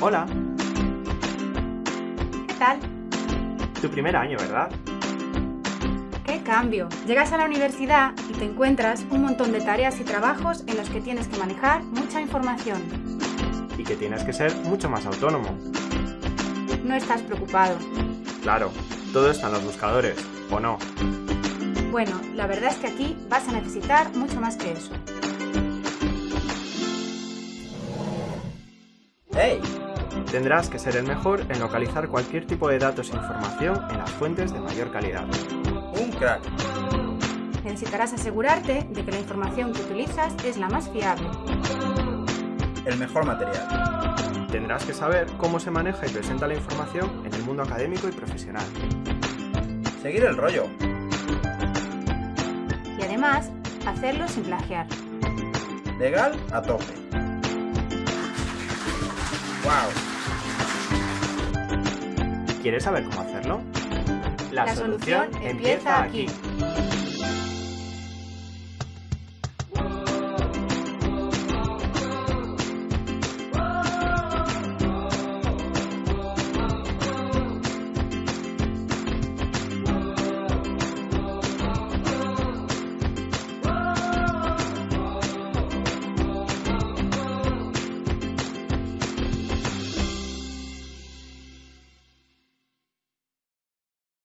Hola, ¿Qué tal? tu primer año, ¿verdad? ¡Qué cambio! Llegas a la universidad y te encuentras un montón de tareas y trabajos en los que tienes que manejar mucha información. Y que tienes que ser mucho más autónomo. No estás preocupado. Claro, todo está en los buscadores, ¿o no? Bueno, la verdad es que aquí vas a necesitar mucho más que eso. ¡Hey! Tendrás que ser el mejor en localizar cualquier tipo de datos e información en las fuentes de mayor calidad. ¡Un crack! Necesitarás asegurarte de que la información que utilizas es la más fiable. El mejor material. Tendrás que saber cómo se maneja y presenta la información en el mundo académico y profesional. Seguir el rollo. Y además, hacerlo sin plagiar. Legal a tope. ¡Wow! ¿Quieres saber cómo hacerlo? La solución empieza aquí.